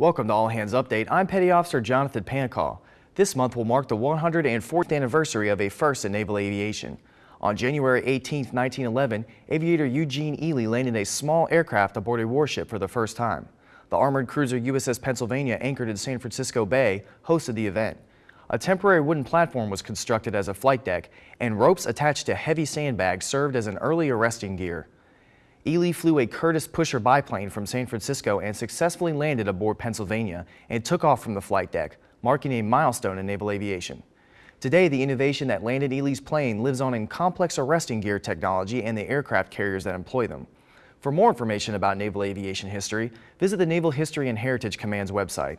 Welcome to All Hands Update. I'm Petty Officer Jonathan Pancall. This month will mark the 104th anniversary of a first in naval aviation. On January 18, 1911, aviator Eugene Ely landed a small aircraft aboard a warship for the first time. The armored cruiser USS Pennsylvania anchored in San Francisco Bay hosted the event. A temporary wooden platform was constructed as a flight deck, and ropes attached to heavy sandbags served as an early arresting gear. Ely flew a Curtiss pusher biplane from San Francisco and successfully landed aboard Pennsylvania and took off from the flight deck, marking a milestone in naval aviation. Today, the innovation that landed Ely's plane lives on in complex arresting gear technology and the aircraft carriers that employ them. For more information about naval aviation history, visit the Naval History and Heritage Command's website.